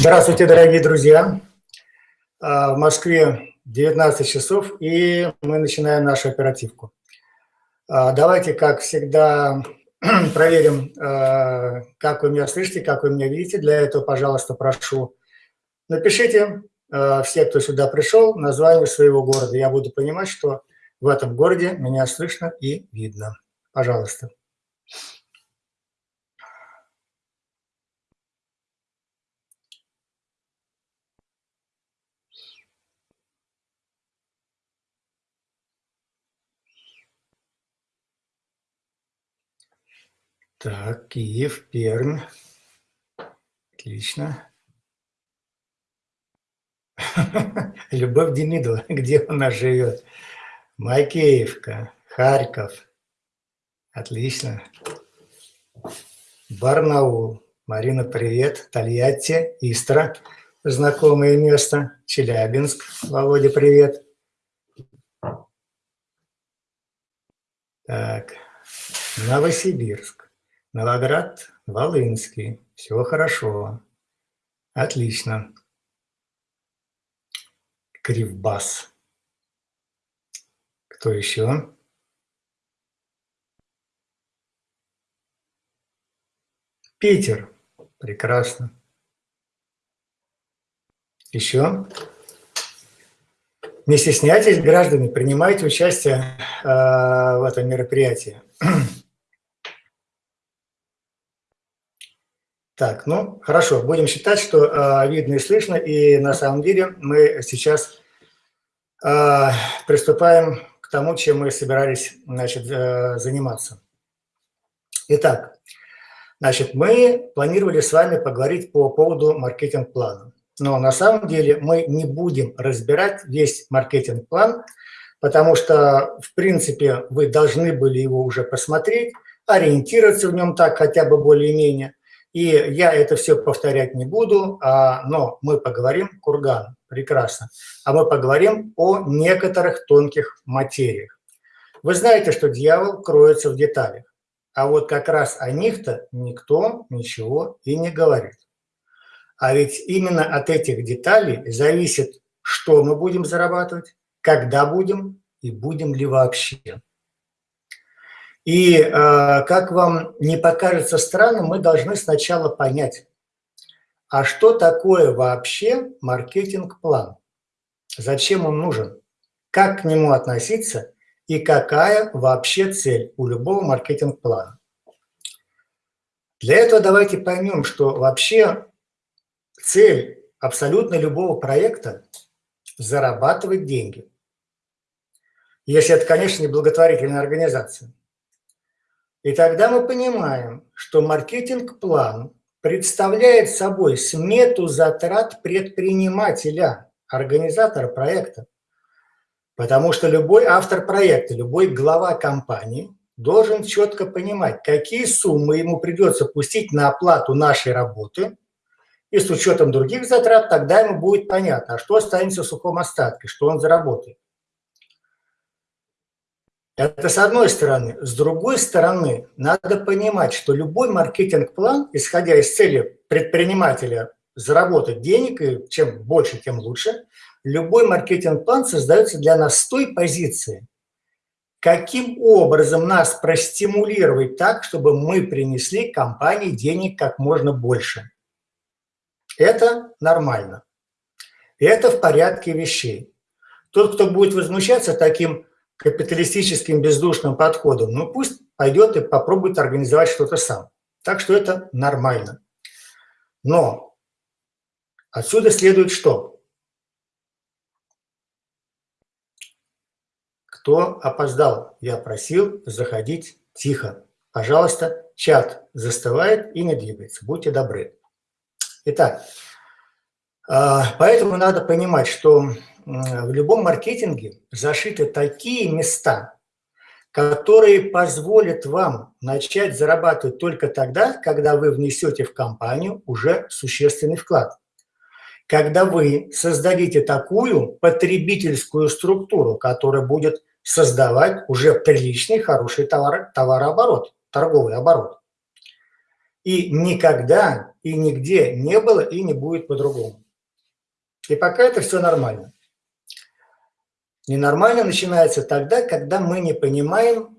Здравствуйте, дорогие друзья. А, в Москве 19 часов, и мы начинаем нашу оперативку. А, давайте, как всегда, проверим, а, как вы меня слышите, как вы меня видите. Для этого, пожалуйста, прошу, напишите, все, кто сюда пришел, название своего города. Я буду понимать, что в этом городе меня слышно и видно. Пожалуйста. Так, Киев, Пермь. Отлично. Любовь Демидова, где она живет? Макеевка, Харьков. Отлично. Барнаул. Марина, привет. Тольятти, Истра. Знакомое место. Челябинск. Володя, привет. Так. Новосибирск. Новоград, Волынский. Все хорошо. Отлично. Кривбас. Кто еще? Питер. Прекрасно. Еще? Не стесняйтесь, граждане, принимайте участие э, в этом мероприятии. Так, ну, хорошо, будем считать, что э, видно и слышно, и на самом деле мы сейчас э, приступаем к тому, чем мы собирались значит, э, заниматься. Итак, значит, мы планировали с вами поговорить по поводу маркетинг-плана. Но на самом деле мы не будем разбирать весь маркетинг-план, потому что, в принципе, вы должны были его уже посмотреть, ориентироваться в нем так хотя бы более-менее. И я это все повторять не буду, а, но мы поговорим, Курган, прекрасно, а мы поговорим о некоторых тонких материях. Вы знаете, что дьявол кроется в деталях, а вот как раз о них-то никто ничего и не говорит. А ведь именно от этих деталей зависит, что мы будем зарабатывать, когда будем и будем ли вообще. И э, как вам не покажется странным, мы должны сначала понять, а что такое вообще маркетинг-план? Зачем он нужен? Как к нему относиться и какая вообще цель у любого маркетинг-плана? Для этого давайте поймем, что вообще цель абсолютно любого проекта – зарабатывать деньги. Если это, конечно, не благотворительная организация. И тогда мы понимаем, что маркетинг-план представляет собой смету затрат предпринимателя, организатора проекта. Потому что любой автор проекта, любой глава компании должен четко понимать, какие суммы ему придется пустить на оплату нашей работы, и с учетом других затрат тогда ему будет понятно, а что останется в сухом остатке, что он заработает. Это с одной стороны. С другой стороны, надо понимать, что любой маркетинг-план, исходя из цели предпринимателя заработать денег, и чем больше, тем лучше, любой маркетинг-план создается для нас с той позиции, каким образом нас простимулировать так, чтобы мы принесли компании денег как можно больше. Это нормально. Это в порядке вещей. Тот, кто будет возмущаться таким капиталистическим бездушным подходом, ну пусть пойдет и попробует организовать что-то сам. Так что это нормально. Но отсюда следует что? Кто опоздал? Я просил заходить тихо. Пожалуйста, чат застывает и не двигается. Будьте добры. Итак, а, поэтому надо понимать, что в любом маркетинге зашиты такие места, которые позволят вам начать зарабатывать только тогда, когда вы внесете в компанию уже существенный вклад. Когда вы создадите такую потребительскую структуру, которая будет создавать уже приличный, хороший товар, товарооборот, торговый оборот. И никогда и нигде не было и не будет по-другому. И пока это все нормально. Ненормально начинается тогда, когда мы не понимаем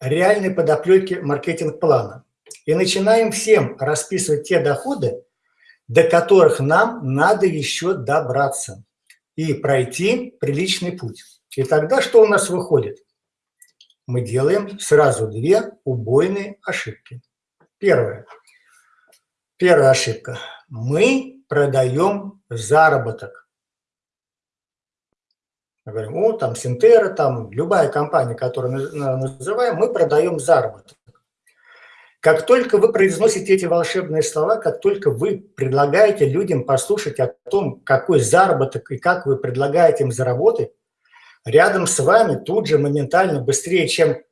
реальной подоплеки маркетинг-плана. И начинаем всем расписывать те доходы, до которых нам надо еще добраться и пройти приличный путь. И тогда что у нас выходит? Мы делаем сразу две убойные ошибки. Первое. Первая ошибка. Мы продаем заработок. Мы говорим, о, там Синтера, там любая компания, которую называем, мы продаем заработок. Как только вы произносите эти волшебные слова, как только вы предлагаете людям послушать о том, какой заработок и как вы предлагаете им заработать, рядом с вами тут же моментально, быстрее, чем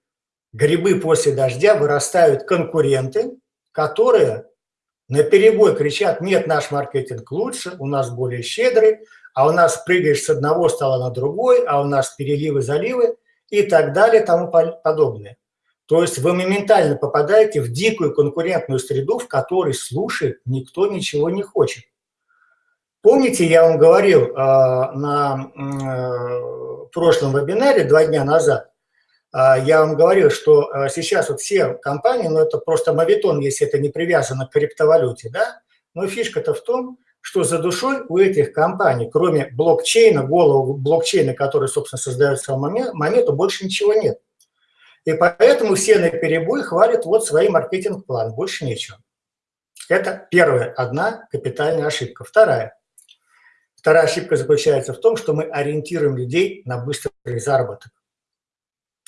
грибы после дождя, вырастают конкуренты, которые на перебой кричат, нет, наш маркетинг лучше, у нас более щедрый, а у нас прыгаешь с одного стола на другой, а у нас переливы, заливы и так далее, тому подобное. То есть вы моментально попадаете в дикую конкурентную среду, в которой слушать никто ничего не хочет. Помните, я вам говорил э, на э, прошлом вебинаре два дня назад, э, я вам говорил, что э, сейчас вот все компании, ну это просто мавитон, если это не привязано к криптовалюте, да, но фишка-то в том, что за душой у этих компаний, кроме блокчейна, голову блокчейна, который, собственно, создает саму монету, больше ничего нет. И поэтому все на перебой хвалят вот свой маркетинг-план, больше нечего. Это первая, одна капитальная ошибка. Вторая. Вторая ошибка заключается в том, что мы ориентируем людей на быстрый заработок.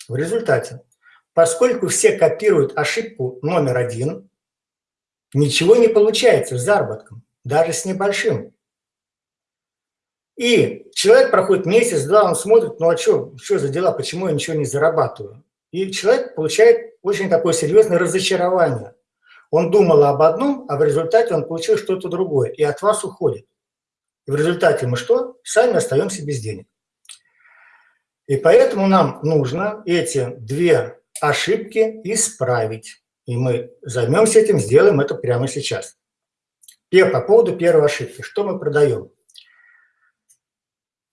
В результате, поскольку все копируют ошибку номер один, ничего не получается с заработком даже с небольшим. И человек проходит месяц-два, он смотрит, ну а что, что за дела, почему я ничего не зарабатываю? И человек получает очень такое серьезное разочарование. Он думал об одном, а в результате он получил что-то другое, и от вас уходит. И в результате мы что? Сами остаемся без денег. И поэтому нам нужно эти две ошибки исправить. И мы займемся этим, сделаем это прямо сейчас. По поводу первой ошибки. Что мы продаем?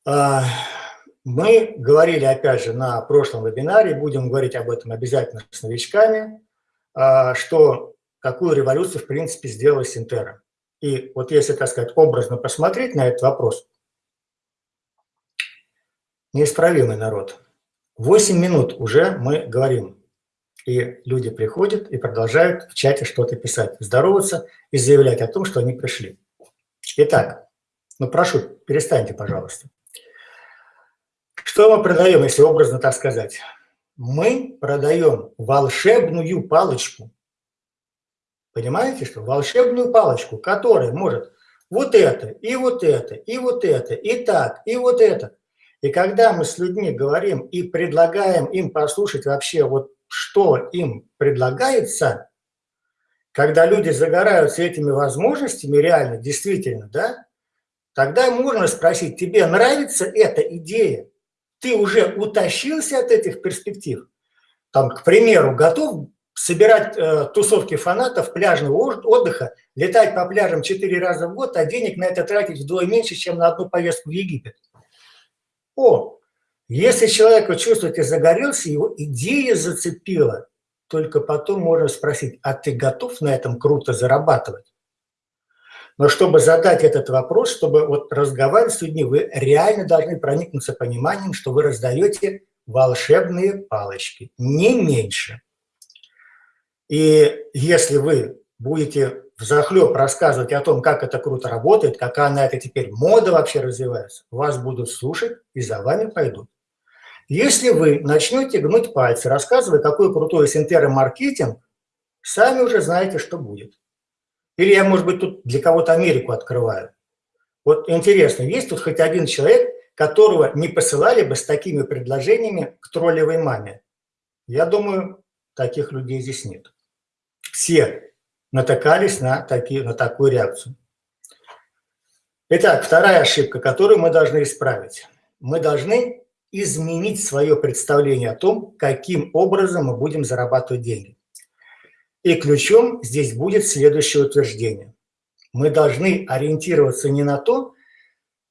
А, мы говорили, опять же, на прошлом вебинаре, будем говорить об этом обязательно с новичками, а, что какую революцию, в принципе, сделала Синтера. И вот если, так сказать, образно посмотреть на этот вопрос, неисправимый народ. 8 минут уже мы говорим и люди приходят и продолжают в чате что-то писать, здороваться и заявлять о том, что они пришли. Итак, ну прошу, перестаньте, пожалуйста. Что мы продаем, если образно так сказать? Мы продаем волшебную палочку. Понимаете, что? Волшебную палочку, которая может вот это, и вот это, и вот это, и так, и вот это. И когда мы с людьми говорим и предлагаем им послушать вообще вот что им предлагается, когда люди загораются этими возможностями реально, действительно, да, тогда можно спросить, тебе нравится эта идея? Ты уже утащился от этих перспектив? Там, к примеру, готов собирать э, тусовки фанатов пляжного отдыха, летать по пляжам 4 раза в год, а денег на это тратить вдвое меньше, чем на одну поездку в Египет. О, если человек, вы чувствуете, загорелся, его идея зацепила, только потом можно спросить, а ты готов на этом круто зарабатывать? Но чтобы задать этот вопрос, чтобы вот разговаривать с людьми, вы реально должны проникнуться пониманием, что вы раздаете волшебные палочки, не меньше. И если вы будете взахлеб рассказывать о том, как это круто работает, какая на это теперь мода вообще развивается, вас будут слушать и за вами пойдут. Если вы начнете гнуть пальцы, рассказывая, какой крутой синтеро-маркетинг, сами уже знаете, что будет. Или я, может быть, тут для кого-то Америку открываю. Вот интересно, есть тут хоть один человек, которого не посылали бы с такими предложениями к троллевой маме? Я думаю, таких людей здесь нет. Все натыкались на, такие, на такую реакцию. Итак, вторая ошибка, которую мы должны исправить. Мы должны изменить свое представление о том, каким образом мы будем зарабатывать деньги. И ключом здесь будет следующее утверждение. Мы должны ориентироваться не на то,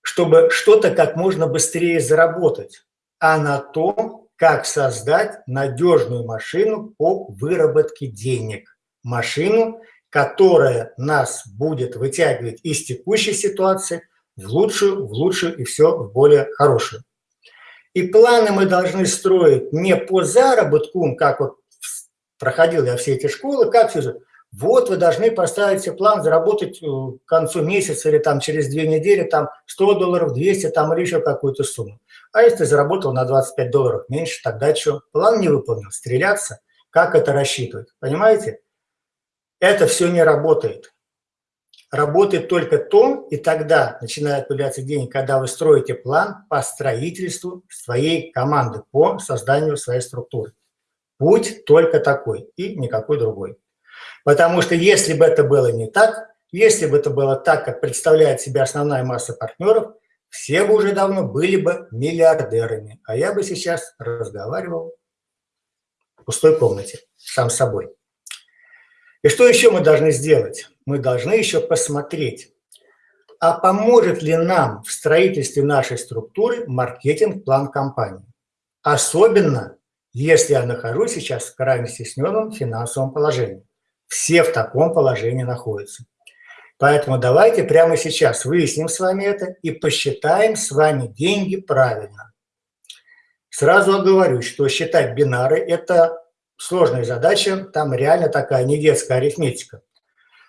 чтобы что-то как можно быстрее заработать, а на то, как создать надежную машину по выработке денег. Машину, которая нас будет вытягивать из текущей ситуации в лучшую, в лучшую и все в более хорошую. И планы мы должны строить не по заработку, как вот проходил я все эти школы, как все же. Вот вы должны поставить себе план заработать э, к концу месяца или там через две недели там 100 долларов, 200 там или еще какую-то сумму. А если заработал на 25 долларов меньше, тогда что? План не выполнил, стреляться. Как это рассчитывать? Понимаете? Это все не работает. Работает только то, и тогда начинают появляться деньги, когда вы строите план по строительству своей команды, по созданию своей структуры. Путь только такой и никакой другой. Потому что если бы это было не так, если бы это было так, как представляет себя основная масса партнеров, все бы уже давно были бы миллиардерами. А я бы сейчас разговаривал в пустой комнате сам с собой. И что еще мы должны сделать? Мы должны еще посмотреть, а поможет ли нам в строительстве нашей структуры маркетинг-план компании. Особенно, если я нахожусь сейчас в крайне стесненном финансовом положении. Все в таком положении находятся. Поэтому давайте прямо сейчас выясним с вами это и посчитаем с вами деньги правильно. Сразу оговорюсь, что считать бинары – это сложная задача, там реально такая не детская арифметика.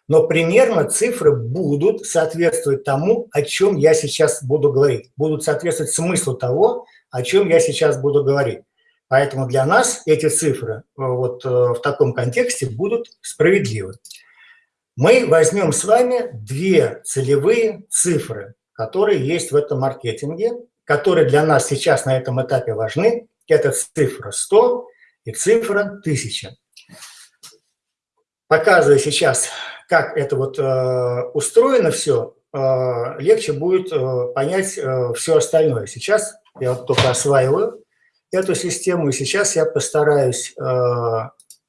Но примерно цифры будут соответствовать тому, о чем я сейчас буду говорить. Будут соответствовать смыслу того, о чем я сейчас буду говорить. Поэтому для нас эти цифры э, вот э, в таком контексте будут справедливы мы возьмем с вами две целевые цифры, которые есть в этом маркетинге, которые для нас сейчас на этом этапе важны. Это цифра 100 и цифра 1000. Показываю сейчас, как это вот э, устроено все, э, легче будет э, понять все остальное. Сейчас я вот только осваиваю эту систему, и сейчас я постараюсь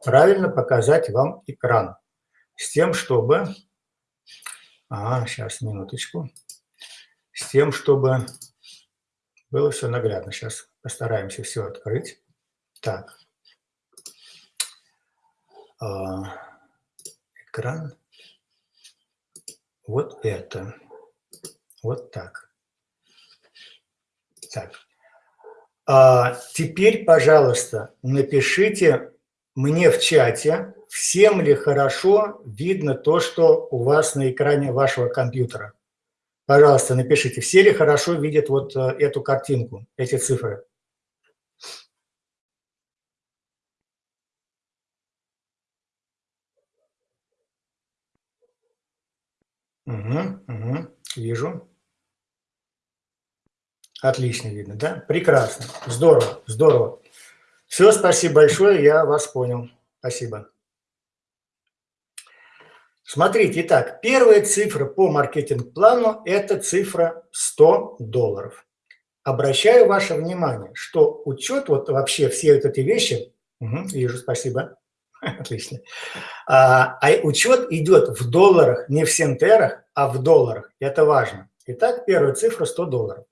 правильно показать вам экран с тем, чтобы... А, сейчас, минуточку. С тем, чтобы было все наглядно. Сейчас постараемся все открыть. Так. Экран. Вот это. Вот так. Так. А теперь, пожалуйста, напишите мне в чате, всем ли хорошо видно то, что у вас на экране вашего компьютера. Пожалуйста, напишите, все ли хорошо видят вот э, эту картинку, эти цифры. Угу, угу, вижу. Отлично видно, да? Прекрасно, здорово, здорово. Все, спасибо большое, я вас понял. Спасибо. Смотрите, итак, первая цифра по маркетинг-плану – это цифра 100 долларов. Обращаю ваше внимание, что учет, вот вообще все вот эти вещи, угу, вижу, спасибо, отлично, а, а учет идет в долларах, не в сентерах, а в долларах, это важно. Итак, первая цифра 100 долларов.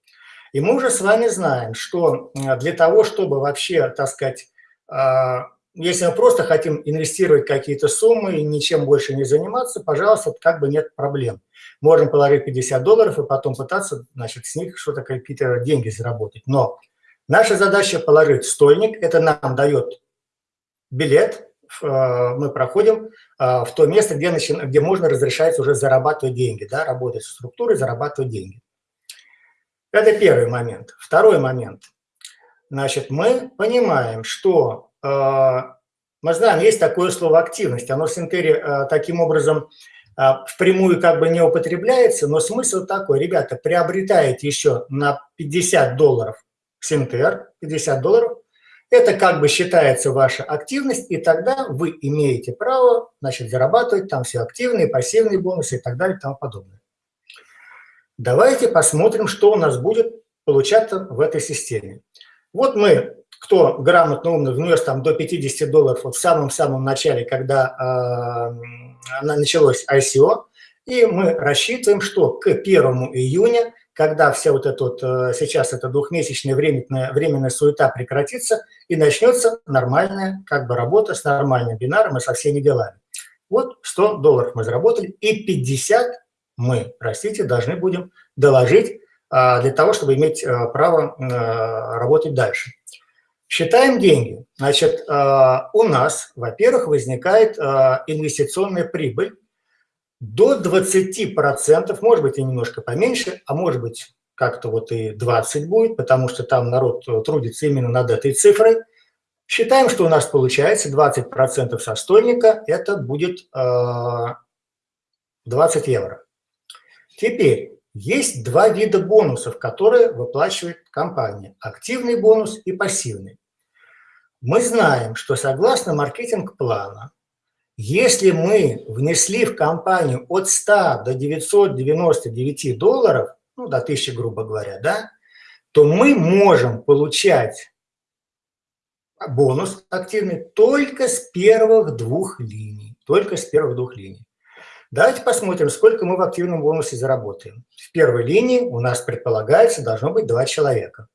И мы уже с вами знаем, что для того, чтобы вообще, так сказать, а, если мы просто хотим инвестировать какие-то суммы и ничем больше не заниматься, пожалуйста, как бы нет проблем. Можем положить 50 долларов и потом пытаться, значит, с них что-то какие-то деньги заработать. Но наша задача положить стольник, это нам дает билет, мы проходим э, в то место, где, начи... где можно разрешать уже зарабатывать деньги, да, работать с структурой, зарабатывать деньги. Это первый момент. Второй момент. Значит, мы понимаем, что а, мы знаем, есть такое слово «активность». Оно в Синтере таким образом впрямую как бы не употребляется, но смысл такой. Ребята, приобретаете еще на 50 долларов Синтер, 50 долларов, это как бы считается ваша активность, и тогда вы имеете право значит, зарабатывать там все активные, пассивные бонусы и так далее и тому подобное. Давайте посмотрим, что у нас будет получаться в этой системе. Вот мы, кто грамотно, умно внес там до 50 долларов вот в самом-самом начале, когда э, началось ICO, и мы рассчитываем, что к 1 июня, когда вся вот эта вот, э, сейчас эта двухмесячная временная, временная суета прекратится, и начнется нормальная как бы работа с нормальным бинаром и со всеми делами. Вот 100 долларов мы заработали, и 50 мы, простите, должны будем доложить а, для того, чтобы иметь а, право а, работать дальше. Считаем деньги. Значит, у нас, во-первых, возникает инвестиционная прибыль до 20%, может быть и немножко поменьше, а может быть как-то вот и 20 будет, потому что там народ трудится именно над этой цифрой. Считаем, что у нас получается 20% со стольника, это будет 20 евро. Теперь, есть два вида бонусов, которые выплачивает компания. Активный бонус и пассивный. Мы знаем, что согласно маркетинг-плана, если мы внесли в компанию от 100 до 999 долларов, ну, до 1000, грубо говоря, да, то мы можем получать бонус активный только с первых двух линий. Только с первых двух линий. Давайте посмотрим, сколько мы в активном бонусе заработаем. В первой линии у нас предполагается должно быть два человека.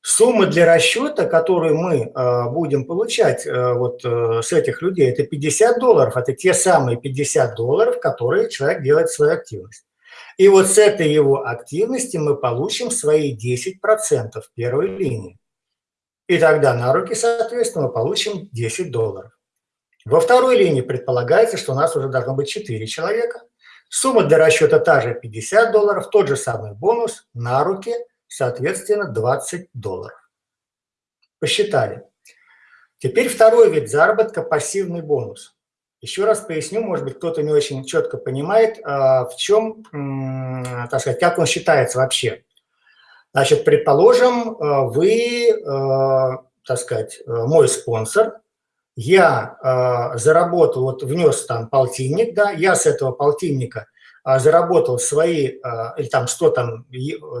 Сумма для расчета, которую мы э, будем получать э, вот э, с этих людей, это 50 долларов. Это те самые 50 долларов, которые человек делает свою активность. И вот с этой его активности мы получим свои 10% в первой линии. И тогда на руки, соответственно, мы получим 10 долларов. Во второй линии предполагается, что у нас уже должно быть 4 человека. Сумма для расчета та же 50 долларов, тот же самый бонус на руки, соответственно, 20 долларов. Посчитали. Теперь второй вид заработка – пассивный бонус. Еще раз поясню, может быть, кто-то не очень четко понимает, а, в чем, так сказать, как он считается вообще. Значит, предположим, а, вы, а, так сказать, мой спонсор, я заработал, вот внес там полтинник, да, я с этого полтинника заработал свои, э, или там 100 там,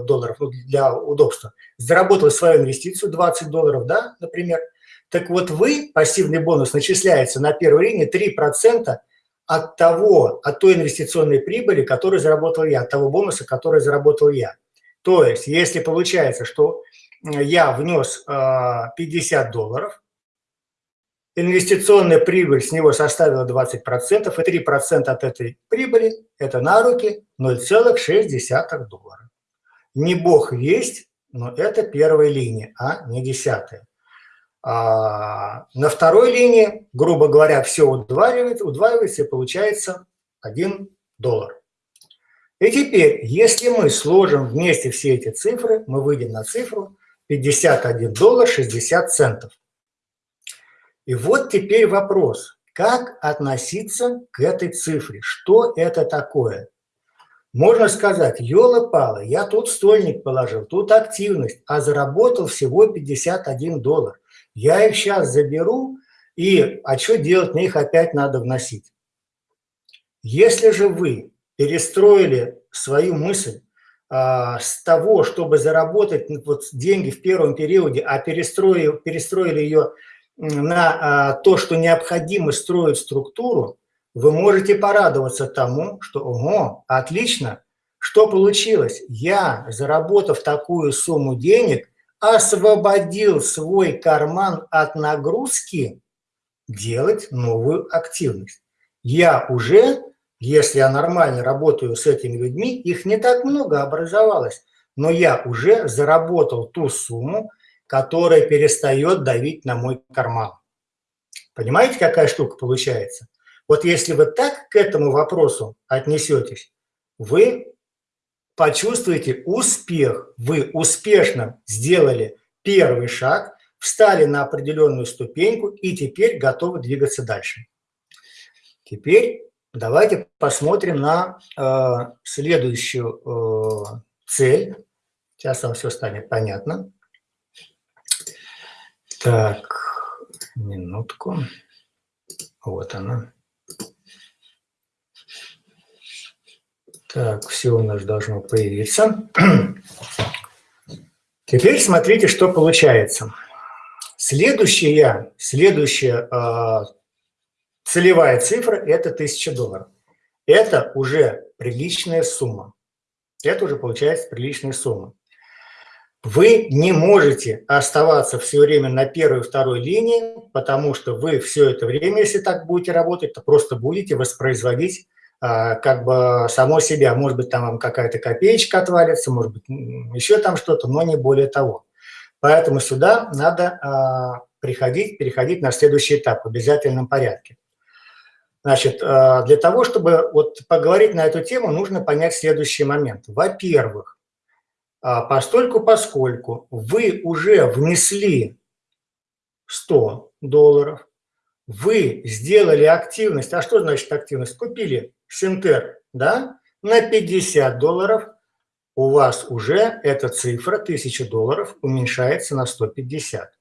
долларов ну, для удобства, заработал свою инвестицию 20 долларов, да, например. Так вот вы, пассивный бонус начисляется на первой линии 3% от того, от той инвестиционной прибыли, которую заработал я, от того бонуса, который заработал я. То есть, если получается, что я внес 50 долларов, инвестиционная прибыль с него составила 20%, и 3% от этой прибыли – это на руки 0,6 доллара. Не бог весть, но это первая линия, а не десятая. А на второй линии, грубо говоря, все удваивается, удваивается и получается 1 доллар. И теперь, если мы сложим вместе все эти цифры, мы выйдем на цифру 51 доллар 60 центов. И вот теперь вопрос, как относиться к этой цифре? Что это такое? Можно сказать, елы-палы, я тут стольник положил, тут активность, а заработал всего 51 доллар. Я их сейчас заберу, и а что делать, мне их опять надо вносить. Если же вы перестроили свою мысль а, с того, чтобы заработать вот, деньги в первом периоде, а перестроили, перестроили ее на а, то, что необходимо строить структуру, вы можете порадоваться тому, что, ого, отлично, что получилось? Я, заработав такую сумму денег, освободил свой карман от нагрузки делать новую активность. Я уже, если я нормально работаю с этими людьми, их не так много образовалось, но я уже заработал ту сумму, которая перестает давить на мой карман. Понимаете, какая штука получается? Вот если вы так к этому вопросу отнесетесь, вы почувствуете успех. Вы успешно сделали первый шаг, встали на определенную ступеньку и теперь готовы двигаться дальше. Теперь давайте посмотрим на э, следующую э, цель. Сейчас вам все станет понятно. Так, минутку. Вот она. Так, все у нас должно появиться. Теперь смотрите, что получается. Следующая, следующая э, целевая цифра – это 1000 долларов. Это уже приличная сумма. Это уже получается приличная сумма. Вы не можете оставаться все время на первой и второй линии, потому что вы все это время, если так будете работать, то просто будете воспроизводить а, как бы само себя. Может быть, там вам какая-то копеечка отвалится, может быть, еще там что-то, но не более того. Поэтому сюда надо а, приходить, переходить на следующий этап в обязательном порядке. Значит, а, для того, чтобы вот поговорить на эту тему, нужно понять следующий момент. Во-первых, постольку поскольку вы уже внесли 100 долларов, вы сделали активность, а что значит активность? Купили Синтер, да, на 50 долларов, у вас уже эта цифра, 1000 долларов, уменьшается на 150.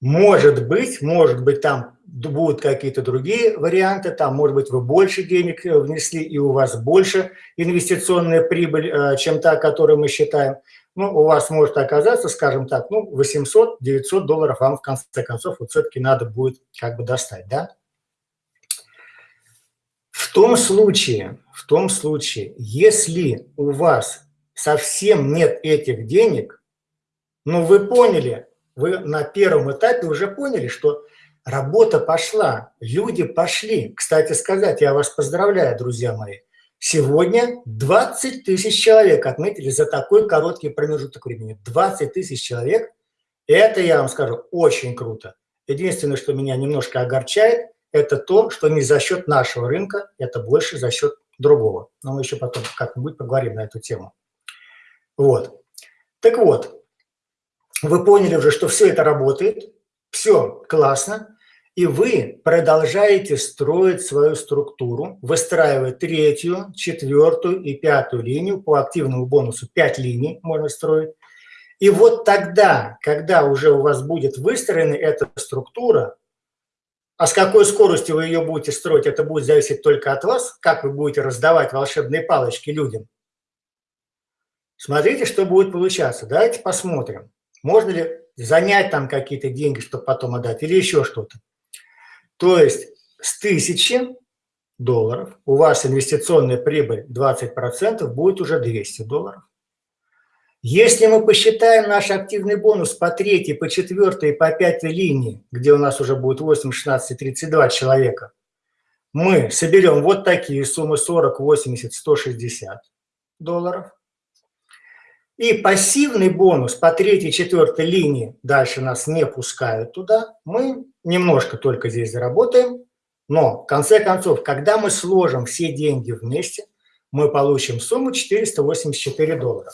Может быть, может быть, там будут какие-то другие варианты, там, может быть, вы больше денег э, внесли, и у вас больше инвестиционная прибыль, э, чем та, которую мы считаем. Ну, у вас может оказаться, скажем так, ну, 800-900 долларов вам в конце концов вот все-таки надо будет как бы достать, да? В том случае, в том случае, если у вас совсем нет этих денег, ну, вы поняли, вы на первом этапе уже поняли, что работа пошла, люди пошли. Кстати сказать, я вас поздравляю, друзья мои. Сегодня 20 тысяч человек отметили за такой короткий промежуток времени. 20 тысяч человек, это, я вам скажу, очень круто. Единственное, что меня немножко огорчает, это то, что не за счет нашего рынка, это больше за счет другого. Но мы еще потом как-нибудь поговорим на эту тему. Вот. Так вот, вы поняли уже, что все это работает, все классно, и вы продолжаете строить свою структуру, выстраивая третью, четвертую и пятую линию по активному бонусу. Пять линий можно строить. И вот тогда, когда уже у вас будет выстроена эта структура, а с какой скоростью вы ее будете строить, это будет зависеть только от вас, как вы будете раздавать волшебные палочки людям. Смотрите, что будет получаться. Давайте посмотрим. Можно ли занять там какие-то деньги, чтобы потом отдать, или еще что-то. То есть с 1000 долларов у вас инвестиционная прибыль 20% будет уже 200 долларов. Если мы посчитаем наш активный бонус по третьей, по четвертой по пятой линии, где у нас уже будет 8, 16 и 32 человека, мы соберем вот такие суммы 40, 80, 160 долларов. И пассивный бонус по третьей, четвертой линии, дальше нас не пускают туда, мы немножко только здесь заработаем, но в конце концов, когда мы сложим все деньги вместе, мы получим сумму 484 доллара.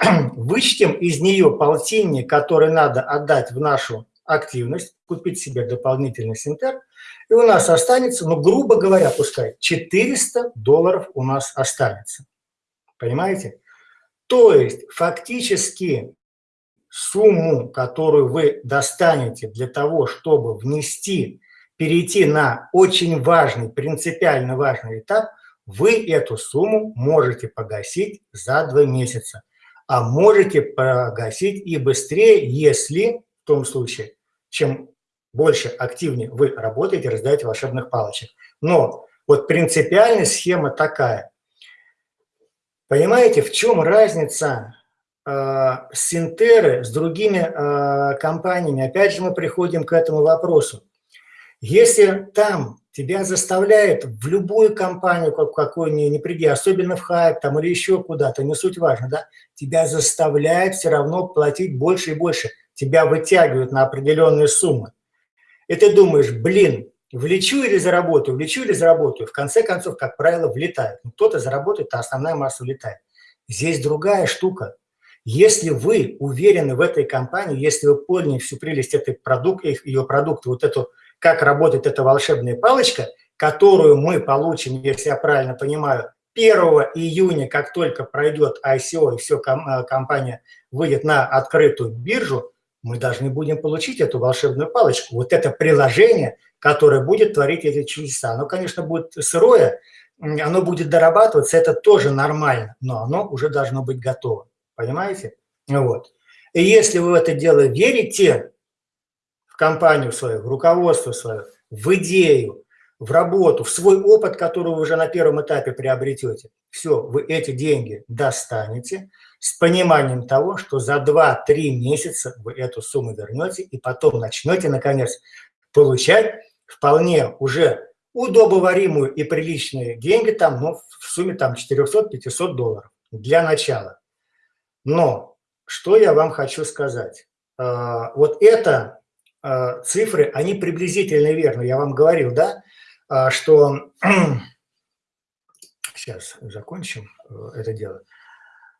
Вычтем из нее полтинник, который надо отдать в нашу активность, купить себе дополнительный синтер, и у нас останется, ну, грубо говоря, пускай, 400 долларов у нас останется. Понимаете? То есть фактически сумму, которую вы достанете для того, чтобы внести, перейти на очень важный, принципиально важный этап, вы эту сумму можете погасить за два месяца. А можете погасить и быстрее, если, в том случае, чем больше, активнее вы работаете, раздаете волшебных палочек. Но вот принципиальная схема такая. Понимаете, в чем разница э, Синтеры с другими э, компаниями? Опять же мы приходим к этому вопросу. Если там тебя заставляет в любую компанию, как, какой ни, не приди, особенно в хайп там, или еще куда-то, не суть важно, да, тебя заставляет все равно платить больше и больше. Тебя вытягивают на определенные суммы. И ты думаешь, блин, Влечу или заработаю, влечу или заработаю. В конце концов, как правило, влетает. Ну, кто-то заработает, а основная масса влетает. Здесь другая штука. Если вы уверены в этой компании, если вы поняли всю прелесть этой продукта, ее продукта, вот эту, как работает эта волшебная палочка, которую мы получим, если я правильно понимаю, 1 июня, как только пройдет ICO и все, э, компания выйдет на открытую биржу, мы должны будем получить эту волшебную палочку. Вот это приложение – которое будет творить эти чудеса. Оно, конечно, будет сырое, оно будет дорабатываться, это тоже нормально, но оно уже должно быть готово. Понимаете? Вот. И если вы в это дело верите, в компанию свою, в руководство свое, в идею, в работу, в свой опыт, который вы уже на первом этапе приобретете, все, вы эти деньги достанете с пониманием того, что за 2-3 месяца вы эту сумму вернете и потом начнете, наконец, получать вполне уже удобоваримую и приличные деньги, там, ну, в сумме там 400-500 долларов для начала. Но что я вам хочу сказать? А, вот это а, цифры, они приблизительно верны. Я вам говорил, да, что... Сейчас закончим э, это дело.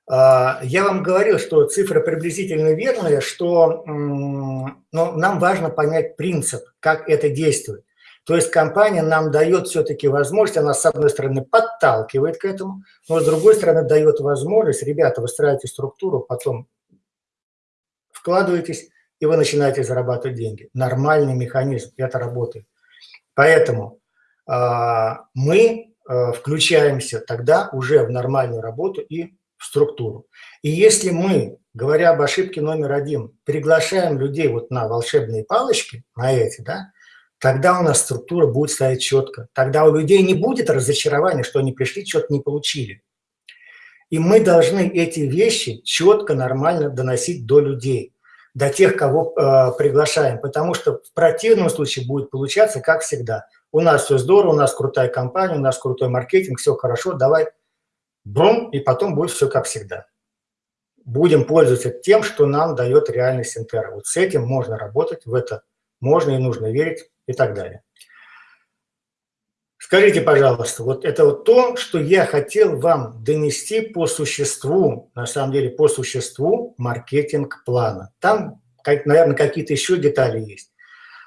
Я вам говорил, что цифры приблизительно верные, что но нам важно понять принцип, как это действует. То есть компания нам дает все-таки возможность, она с одной стороны подталкивает к этому, но с другой стороны дает возможность, ребята, выстраивайте структуру, потом вкладываетесь, и вы начинаете зарабатывать деньги. Нормальный механизм, это работает. Поэтому мы э, включаемся тогда уже в нормальную работу и в структуру. И если мы, говоря об ошибке номер один, приглашаем людей вот на волшебные палочки, на эти, да, тогда у нас структура будет стоять четко. Тогда у людей не будет разочарования, что они пришли, что-то не получили. И мы должны эти вещи четко, нормально доносить до людей, до тех, кого э, приглашаем. Потому что в противном случае будет получаться, как всегда. У нас все здорово, у нас крутая компания, у нас крутой маркетинг, все хорошо, давай, брум, и потом будет все как всегда. Будем пользоваться тем, что нам дает реальность Синтера. Вот с этим можно работать, в это можно и нужно верить и так далее. Скажите, пожалуйста, вот это вот то, что я хотел вам донести по существу, на самом деле по существу маркетинг-плана. Там, наверное, какие-то еще детали есть.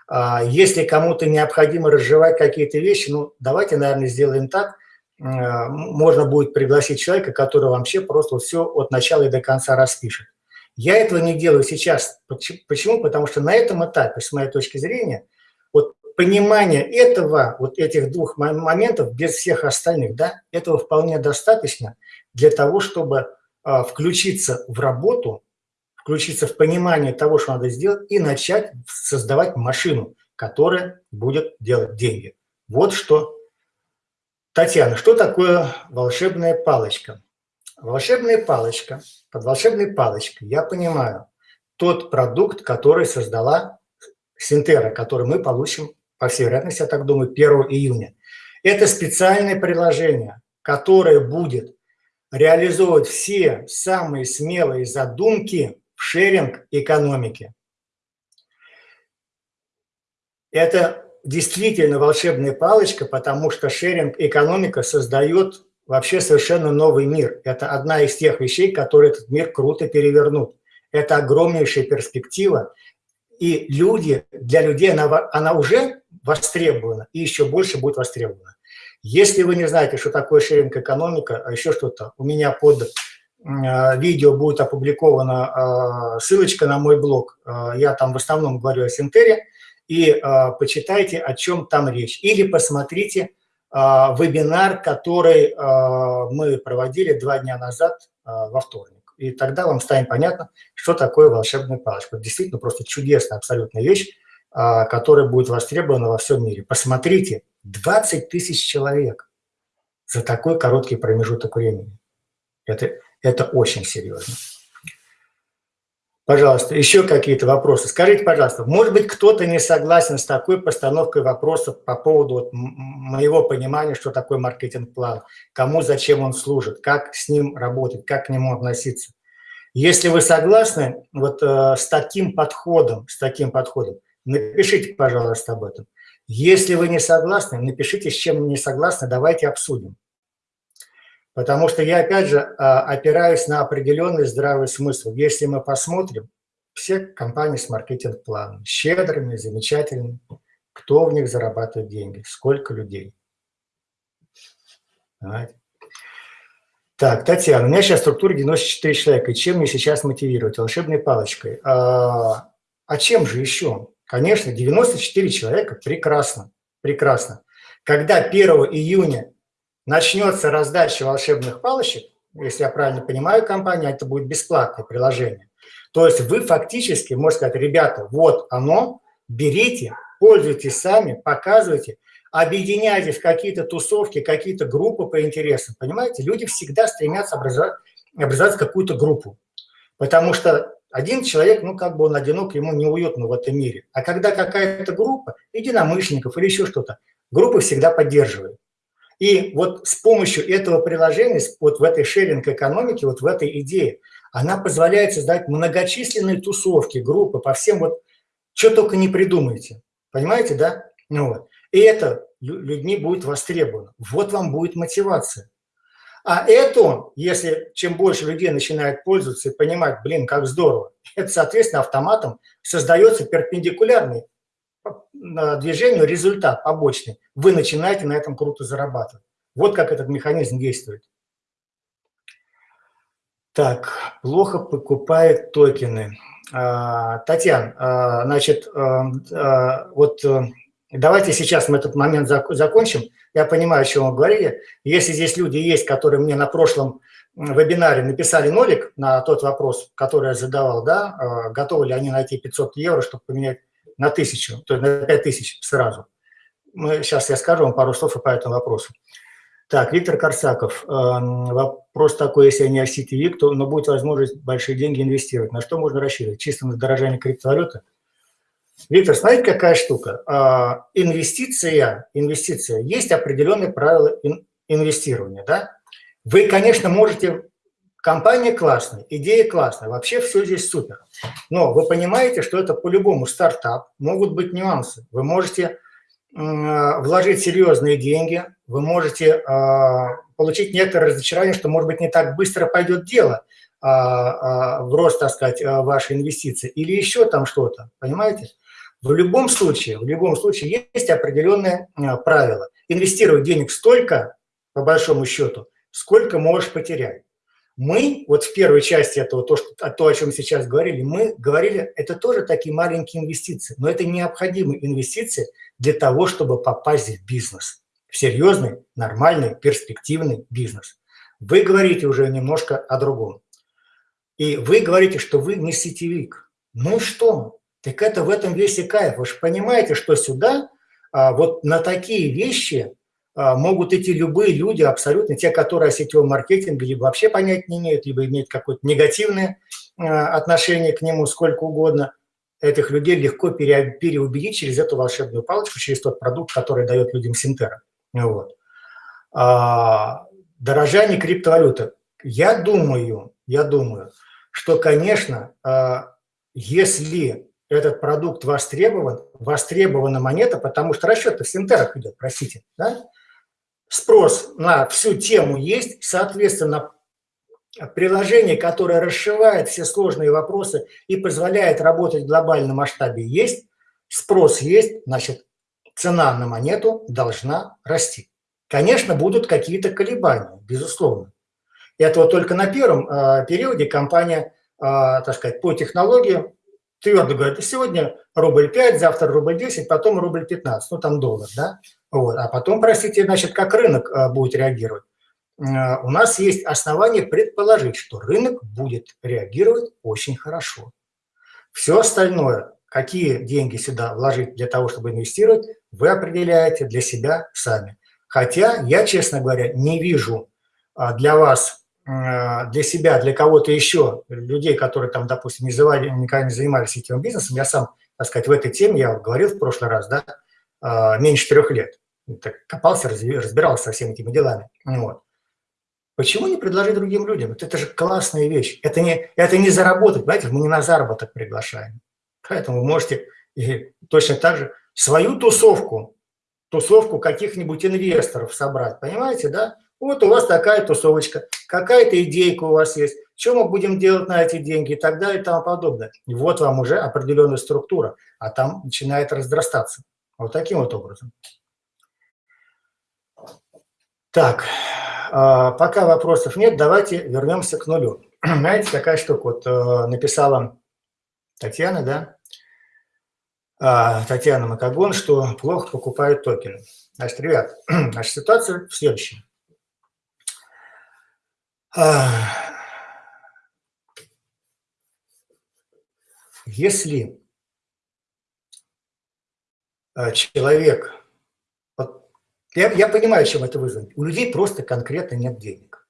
А, если кому-то необходимо разжевать какие-то вещи, ну, давайте, наверное, сделаем так. А, можно будет пригласить человека, который вообще просто все от начала и до конца распишет. Я этого не делаю сейчас. Почему? Потому что на этом этапе, с моей точки зрения, вот понимание этого, вот этих двух моментов, без всех остальных, да, этого вполне достаточно для того, чтобы а, включиться в работу, включиться в понимание того, что надо сделать, и начать создавать машину, которая будет делать деньги. Вот что. Татьяна, что такое волшебная палочка? Волшебная палочка, под волшебной палочкой я понимаю тот продукт, который создала Синтера, который мы получим, по всей вероятности, я так думаю, 1 июня. Это специальное приложение, которое будет реализовывать все самые смелые задумки в шеринг-экономике. Это действительно волшебная палочка, потому что шеринг-экономика создает вообще совершенно новый мир. Это одна из тех вещей, которые этот мир круто перевернут. Это огромнейшая перспектива, и люди, для людей она, она уже востребована и еще больше будет востребована. Если вы не знаете, что такое шеринг-экономика, а еще что-то, у меня под видео будет опубликована э, ссылочка на мой блог. Э, я там в основном говорю о Синтере, и почитайте, о чем там речь. Или посмотрите вебинар, который мы проводили два дня назад во вторник и тогда вам станет понятно, что такое волшебная палочка. Действительно просто чудесная абсолютная вещь, которая будет востребована во всем мире. Посмотрите, 20 тысяч человек за такой короткий промежуток времени. Это, это очень серьезно. Пожалуйста, еще какие-то вопросы. Скажите, пожалуйста, может быть, кто-то не согласен с такой постановкой вопросов по поводу вот моего понимания, что такое маркетинг-план, кому, зачем он служит, как с ним работать, как к нему относиться. Если вы согласны вот э, с таким подходом, с таким подходом, напишите, пожалуйста, об этом. Если вы не согласны, напишите, с чем не согласны, давайте обсудим. Потому что я, опять же, а, опираюсь на определенный здравый смысл. Если мы посмотрим, все компании с маркетинг-планом, щедрыми, замечательными, кто в них зарабатывает деньги, сколько людей. Понимаете? Так, Татьяна, у меня сейчас структура 94 человека, и чем мне сейчас мотивировать? Волшебной палочкой. А, а чем же еще? Конечно, 94 человека, прекрасно, прекрасно. Когда 1 июня начнется раздача волшебных палочек, если я правильно понимаю, компания, это будет бесплатное приложение. То есть вы фактически можете сказать, ребята, вот оно, берите, пользуйтесь сами, показывайте, объединяйтесь в какие-то тусовки, какие-то группы по интересам. Понимаете, люди всегда стремятся образовать, образовать какую-то группу. Потому что один человек, ну, как бы он одинок, ему неуютно в этом мире. А когда какая-то группа, единомышленников или еще что-то, группы всегда поддерживают. И вот с помощью этого приложения, вот в этой шеринг-экономике, вот в этой идее, она позволяет создать многочисленные тусовки, группы по всем вот, что только не придумайте. Понимаете, да? Ну, вот. И это людьми будет востребовано. Вот вам будет мотивация. А это, если чем больше людей начинает пользоваться и понимать, блин, как здорово, это, соответственно, автоматом создается перпендикулярный движению результат побочный. Вы начинаете на этом круто зарабатывать. Вот как этот механизм действует. Так, плохо покупает токены. А, Татьяна, а, значит, а, вот э, давайте сейчас мы этот момент закончим. Я понимаю, о чем вы говорили. Если здесь люди есть, которые мне на прошлом вебинаре написали нолик на тот вопрос, который я задавал, да, готовы ли они найти 500 евро, чтобы поменять на тысячу, то есть на 5 тысяч сразу. Мы, сейчас я скажу вам пару слов по этому вопросу. Так, Виктор Корсаков. Эм, вопрос такой, если не сетевик, то но будет возможность большие деньги инвестировать. На что можно рассчитывать? Чисто на дорожание криптовалюты? Виктор, смотрите, какая штука. А, инвестиция, инвестиция, есть определенные правила инвестирования. Да? Вы, конечно, можете Компания классная, идея классная, вообще все здесь супер. Но вы понимаете, что это по-любому стартап, могут быть нюансы. Вы можете вложить серьезные деньги, вы можете а, получить некоторое разочарование, что, может быть, не так быстро пойдет дело а, а, в рост, так сказать, вашей инвестиции или еще там что-то, понимаете? В любом случае, в любом случае есть определенные правила. Инвестировать денег столько, по большому счету, сколько можешь потерять. Мы, вот в первой части этого, то, что, то, о чем сейчас говорили, мы говорили, это тоже такие маленькие инвестиции, но это необходимые инвестиции для того, чтобы попасть в бизнес, в серьезный, нормальный, перспективный бизнес. Вы говорите уже немножко о другом. И вы говорите, что вы не сетевик. Ну и что? Так это в этом весь и кайф. Вы же понимаете, что сюда а, вот на такие вещи могут идти любые люди, абсолютно те, которые о сетевом маркетинге либо вообще понять не имеют, либо имеют какое-то негативное а, отношение к нему, сколько угодно. Этих людей легко переубедить через эту волшебную палочку, через тот продукт, который дает людям Синтера. Вот. А, дорожание криптовалюты. Я думаю, я думаю, что, конечно, если этот продукт востребован, востребована монета, потому что расчет в Синтерах идет, простите, да? Спрос на всю тему есть, соответственно, приложение, которое расшивает все сложные вопросы и позволяет работать в глобальном масштабе есть, спрос есть, значит, цена на монету должна расти. Конечно, будут какие-то колебания, безусловно. Это вот только на первом э, периоде компания, э, так сказать, по технологии твердо говорит, сегодня рубль 5, завтра рубль 10, потом рубль 15, ну там доллар, да? Вот. А потом, простите, значит, как рынок а, будет реагировать. А, у нас есть основания предположить, что рынок будет реагировать очень хорошо. Все остальное, какие деньги сюда вложить для того, чтобы инвестировать, вы определяете для себя сами. Хотя я, честно говоря, не вижу а, для вас, для себя, для кого-то еще, людей, которые там, допустим, не завали, никогда не занимались сетевым бизнесом, я сам, так сказать, в этой теме, я говорил в прошлый раз, да, меньше трех лет так копался, разбирался со всеми этими делами. Вот. Почему не предложить другим людям? Вот это же классная вещь. Это не, это не заработать, понимаете, мы не на заработок приглашаем. Поэтому вы можете и точно так же свою тусовку, тусовку каких-нибудь инвесторов собрать, понимаете, да? Вот у вас такая тусовочка, какая-то идейка у вас есть, что мы будем делать на эти деньги и так далее и тому подобное. И вот вам уже определенная структура, а там начинает разрастаться. Вот таким вот образом. Так, а, пока вопросов нет, давайте вернемся к нулю. Знаете, такая штука, вот э, написала Татьяна, да, а, Татьяна Макагон, что плохо покупают токены. Значит, ребят, наша ситуация в следующем. Если а, человек, вот, я, я понимаю, чем это вызвано, у людей просто конкретно нет денег.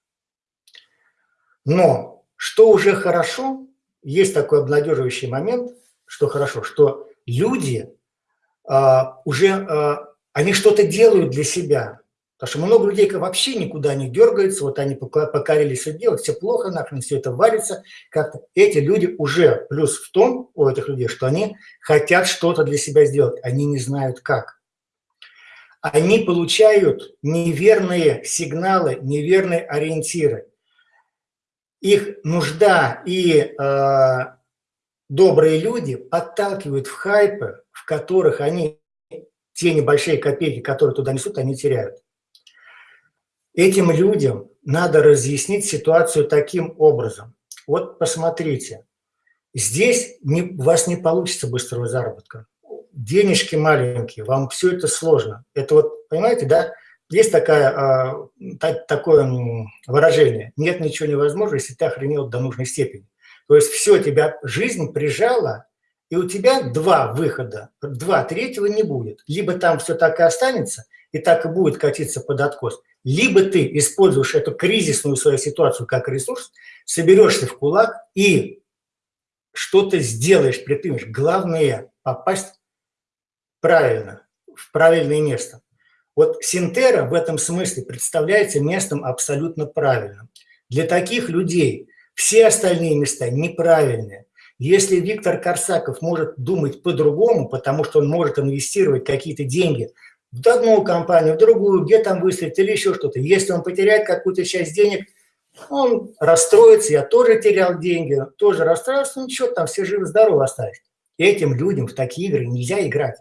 Но что уже хорошо, есть такой обнадеживающий момент, что хорошо, что люди а, уже, а, они что-то делают для себя, Потому что много людей вообще никуда не дергаются, вот они покорили все делать, все плохо, нахрен все это варится. Как-то эти люди уже, плюс в том у этих людей, что они хотят что-то для себя сделать, они не знают как. Они получают неверные сигналы, неверные ориентиры. Их нужда и э, добрые люди подталкивают в хайпы, в которых они те небольшие копейки, которые туда несут, они теряют. Этим людям надо разъяснить ситуацию таким образом. Вот посмотрите, здесь не, у вас не получится быстрого заработка. Денежки маленькие, вам все это сложно. Это вот, понимаете, да, есть такая, а, такое выражение, нет ничего невозможного, если ты охренел до нужной степени. То есть все, тебя жизнь прижала, и у тебя два выхода, два, третьего не будет. Либо там все так и останется, и так и будет катиться под откос – либо ты используешь эту кризисную свою ситуацию как ресурс, соберешься в кулак и что-то сделаешь, предпримешь. Главное – попасть правильно, в правильное место. Вот Синтера в этом смысле представляется местом абсолютно правильным. Для таких людей все остальные места неправильные. Если Виктор Корсаков может думать по-другому, потому что он может инвестировать какие-то деньги в одну компанию, в другую, где там выстрелить или еще что-то. Если он потеряет какую-то часть денег, он расстроится, я тоже терял деньги, тоже расстроился, ну ничего, там все живы-здоровы остались. Этим людям в такие игры нельзя играть.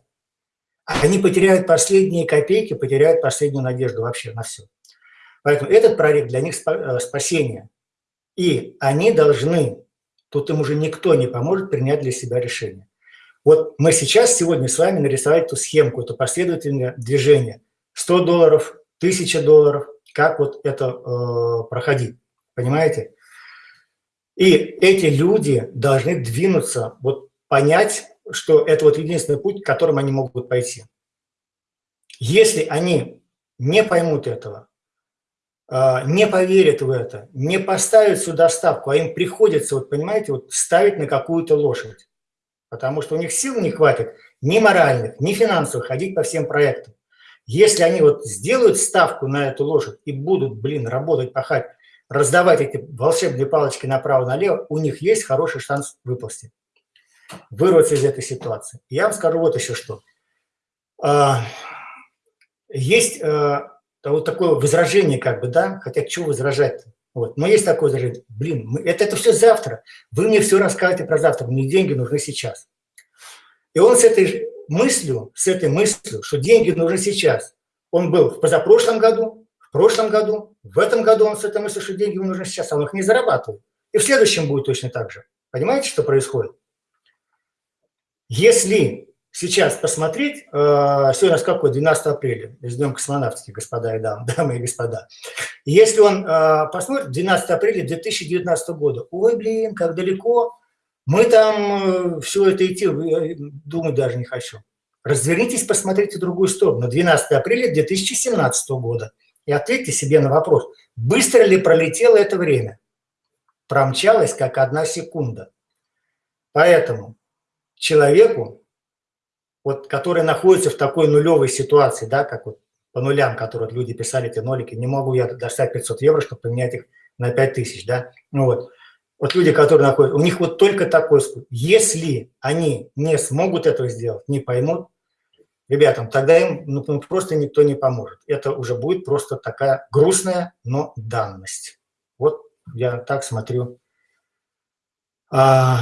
Они потеряют последние копейки, потеряют последнюю надежду вообще на все. Поэтому этот проект для них э, спасение. И они должны, тут им уже никто не поможет принять для себя решение. Вот мы сейчас сегодня с вами нарисовали эту схемку, это последовательное движение. 100 долларов, 1000 долларов, как вот это э, проходить, понимаете? И эти люди должны двинуться, вот понять, что это вот единственный путь, которым они могут пойти. Если они не поймут этого, э, не поверят в это, не поставят сюда ставку, а им приходится, вот понимаете, вот ставить на какую-то лошадь, потому что у них сил не хватит ни моральных, ни финансовых ходить по всем проектам. Если они вот сделают ставку на эту лошадь и будут, блин, работать, пахать, раздавать эти волшебные палочки направо-налево, у них есть хороший шанс выползти, вырваться из этой ситуации. Я вам скажу вот еще что. А, есть а, вот такое возражение, как бы, да, хотя чего возражать-то? Вот. Но есть такое даже, блин, мы, это, это все завтра. Вы мне все рассказываете про завтра, мне деньги нужны сейчас. И он с этой мыслью, с этой мыслью, что деньги нужны сейчас, он был в позапрошлом году, в прошлом году, в этом году он с этой мыслью, что деньги ему нужны сейчас, а он их не зарабатывает. И в следующем будет точно так же. Понимаете, что происходит? Если сейчас посмотреть, э, сегодня у нас какой, 12 апреля, с Днем космонавтики, господа и дамы, дамы и господа. Если он э, посмотрит, 12 апреля 2019 года, ой, блин, как далеко, мы там э, все это идти, думать даже не хочу. Развернитесь, посмотрите в другую сторону, 12 апреля 2017 года, и ответьте себе на вопрос, быстро ли пролетело это время? Промчалось, как одна секунда. Поэтому человеку вот, которые находятся в такой нулевой ситуации, да, как вот по нулям, которые люди писали эти нолики, не могу я достать 500 евро, чтобы поменять их на 5000, да, ну вот. Вот люди, которые находятся, у них вот только такой способ. Если они не смогут этого сделать, не поймут, ребятам, тогда им ну, ну, просто никто не поможет. Это уже будет просто такая грустная, но данность. Вот я так смотрю. А,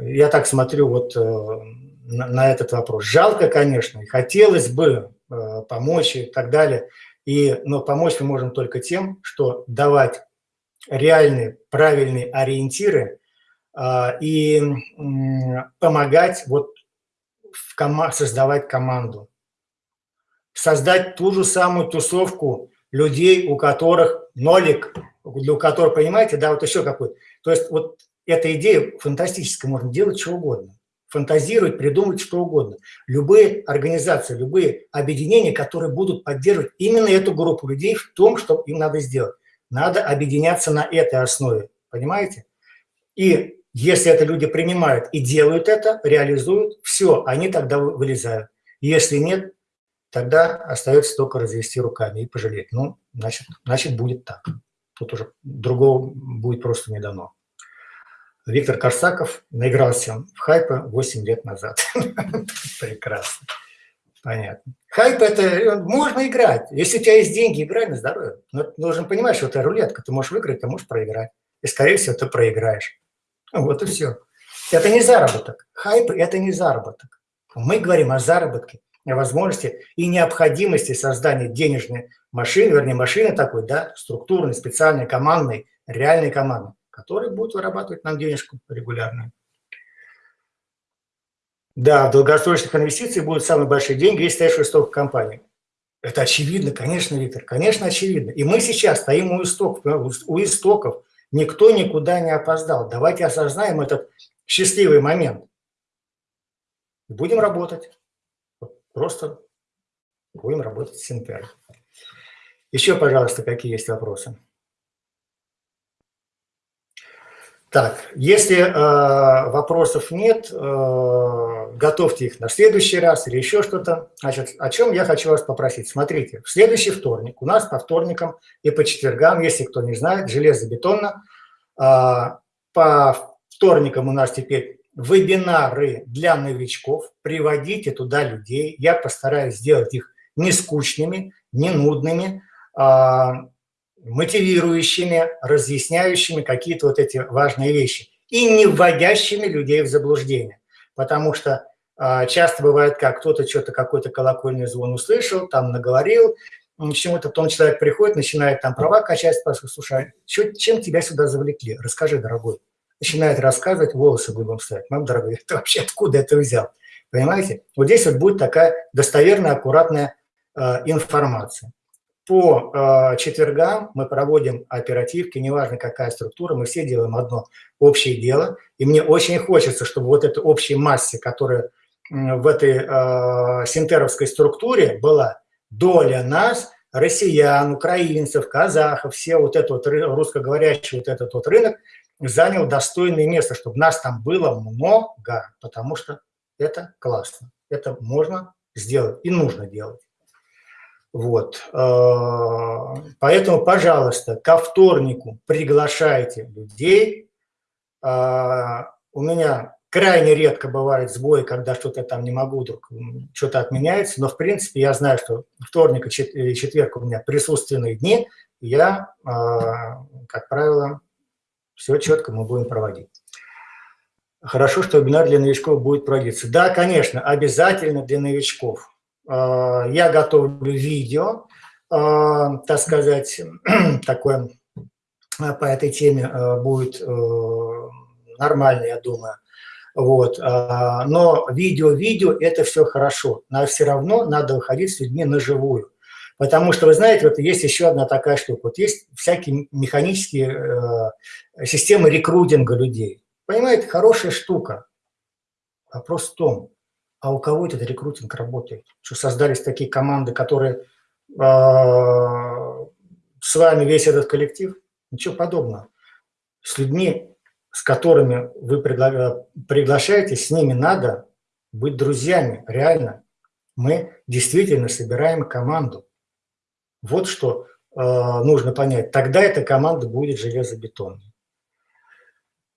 я так смотрю вот э, на, на этот вопрос. Жалко, конечно, хотелось бы э, помочь и так далее, и, но помочь мы можем только тем, что давать реальные, правильные ориентиры э, и помогать вот в кома создавать команду. Создать ту же самую тусовку людей, у которых нолик для которого, понимаете, да, вот еще какой. То есть вот эта идея фантастическая, можно делать что угодно. Фантазировать, придумать что угодно. Любые организации, любые объединения, которые будут поддерживать именно эту группу людей в том, что им надо сделать. Надо объединяться на этой основе, понимаете? И если это люди принимают и делают это, реализуют, все, они тогда вылезают. Если нет, тогда остается только развести руками и пожалеть. Ну, значит, значит будет так. Тут уже другого будет просто не дано. Виктор Корсаков наигрался в хайпа 8 лет назад. Прекрасно. Понятно. Хайп это можно играть. Если у тебя есть деньги, играй на здоровье. Но ты должен понимать, что это рулетка. Ты можешь выиграть, ты можешь проиграть. И, скорее всего, ты проиграешь. Вот и все. Это не заработок. Хайп – это не заработок. Мы говорим о заработке, о возможности и необходимости создания денежной машины, вернее, машины такой, да, структурной, специальной, командной, реальной команды который будет вырабатывать нам денежку регулярно. Да, в долгосрочных инвестициях будут самые большие деньги, если стоишь в истоках компании. Это очевидно, конечно, Виктор, конечно, очевидно. И мы сейчас стоим у истоков, у истоков. Никто никуда не опоздал. Давайте осознаем этот счастливый момент. Будем работать. Просто будем работать с Синтер. Еще, пожалуйста, какие есть вопросы? Так, если э, вопросов нет, э, готовьте их на следующий раз или еще что-то. Значит, о чем я хочу вас попросить. Смотрите, в следующий вторник, у нас по вторникам и по четвергам, если кто не знает, железобетонно, э, по вторникам у нас теперь вебинары для новичков. Приводите туда людей. Я постараюсь сделать их не скучными, не нудными, э, мотивирующими, разъясняющими какие-то вот эти важные вещи и не вводящими людей в заблуждение. Потому что э, часто бывает как, кто-то что-то, какой-то колокольный звон услышал, там наговорил, чему-то потом человек приходит, начинает там права качать, спрашивает, слушай, а чем тебя сюда завлекли? Расскажи, дорогой. Начинает рассказывать, волосы дыбом встать. Мам, дорогой, ты вообще откуда это взял? Понимаете? Вот здесь вот будет такая достоверная, аккуратная э, информация. По э, четвергам мы проводим оперативки, неважно какая структура, мы все делаем одно общее дело. И мне очень хочется, чтобы вот эта общая масса, которая в этой э, синтеровской структуре была, доля нас, россиян, украинцев, казахов, все вот этот вот русскоговорящий вот этот вот рынок занял достойное место, чтобы нас там было много, потому что это классно. Это можно сделать и нужно делать. Вот. А, поэтому, пожалуйста, ко вторнику приглашайте людей. А, у меня крайне редко бывает сбои, когда что-то там не могу, вдруг что-то отменяется, но в принципе я знаю, что вторник и четверг у меня присутственные дни, я, а, как правило, все четко мы будем проводить. Хорошо, что вебинар для новичков будет проводиться. Да, конечно, обязательно для новичков. А, я готовлю видео, а, так сказать, такое а, по этой теме будет э, нормально, я думаю. Вот. Но видео-видео – это все хорошо, но все равно надо выходить с людьми на живую. Потому что, вы знаете, вот есть еще одна такая штука. Вот есть всякие механические э, системы рекрутинга людей. Понимаете, хорошая штука. Вопрос в том, а у кого этот рекрутинг работает? Что создались такие команды, которые э, с вами весь этот коллектив? Ничего подобного. С людьми, с которыми вы пригла приглашаете, с ними надо быть друзьями, реально. Мы действительно собираем команду. Вот что э, нужно понять. Тогда эта команда будет железобетонной.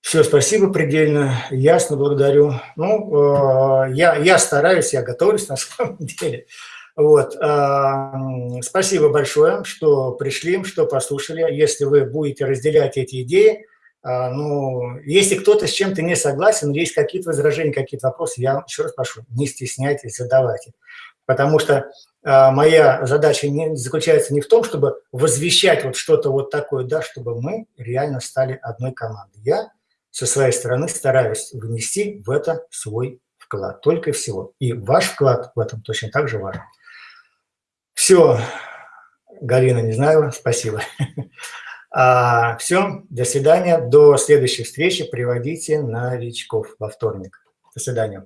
Все, спасибо предельно, ясно, благодарю. Ну, э, я, я стараюсь, я готовлюсь на самом деле. Вот, э, спасибо большое, что пришли, что послушали. Если вы будете разделять эти идеи, э, ну, если кто-то с чем-то не согласен, есть какие-то возражения, какие-то вопросы, я еще раз прошу, не стесняйтесь, задавайте. Потому что моя задача не, заключается не в том, чтобы возвещать вот что-то вот такое, да, чтобы мы реально стали одной командой. Я со своей стороны стараюсь внести в это свой вклад, только и всего. И ваш вклад в этом точно так же важен. Все, Галина, не знаю, спасибо. А, все, до свидания, до следующей встречи. Приводите новичков во вторник. До свидания.